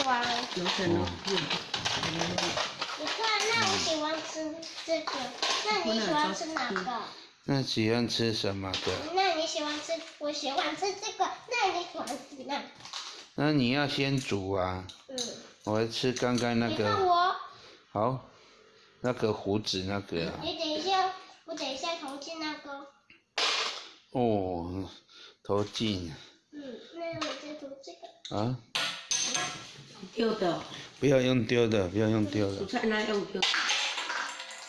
装。有可能。你看，那我喜欢吃这个，那你喜欢吃哪个？那喜欢吃什么的？那你喜欢吃？我喜欢吃这个，那你喜欢吃哪？那你要先煮啊。嗯。我要吃刚刚那你看个。我。好，那个胡子那个。你等一下，我等一下投进那个。哦，投进。嗯，那我再投这个。啊。丢的。不要用丢的，不要用丢的。蔬菜那用丢。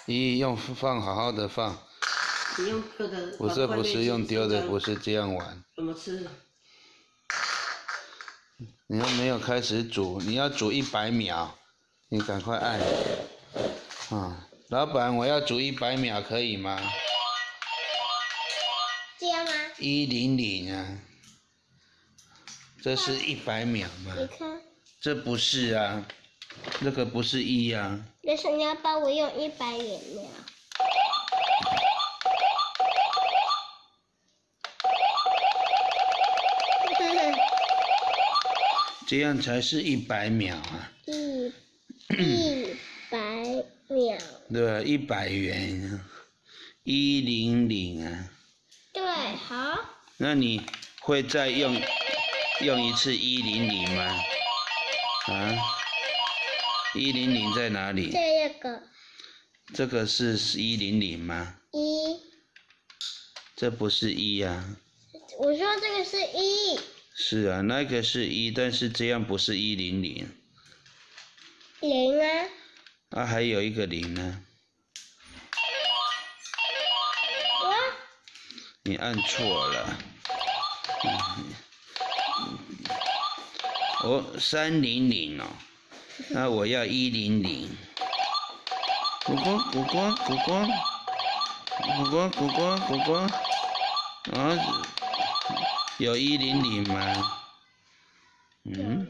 咦，用放好好的放。你用丢的。不是不是用丢的，不是这样玩。怎么吃？你又没有开始煮，你要煮一百秒，你赶快按。啊，老板，我要煮一百秒，可以吗？这样吗？一零零啊，这是一百秒吗？你看。这不是啊，这个不是一啊。但是你要帮我用一百元秒。这样才是一百秒啊！一一百秒。对，一百元，一零零啊。对，好。那你会再用用一次一零零吗？啊？一零零在哪里？这个。这个是一零零吗？一。这不是一呀。我说这个是一。是啊，那个是一，但是这样不是一零零。零啊。啊，还有一个零呢。啊？你按错了。哦，三零零哦，那我要一零零。果果果果果果果果果果果果，啊。有一零零吗？嗯。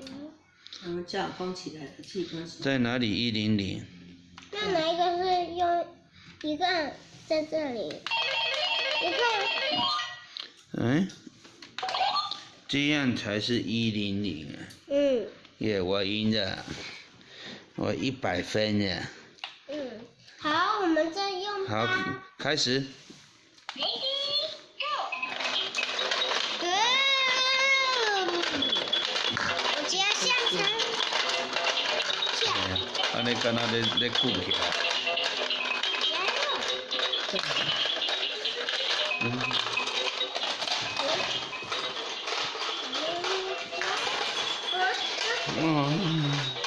我们这样封起来的气关在哪里一零零？那哪一个是用一个在这里？你看。嗯。这样才是一零零啊。嗯。耶，我赢了，我一百分呀。嗯。好，我们再用。好，开始。安尼敢若咧咧鼓起来。嗯。嗯。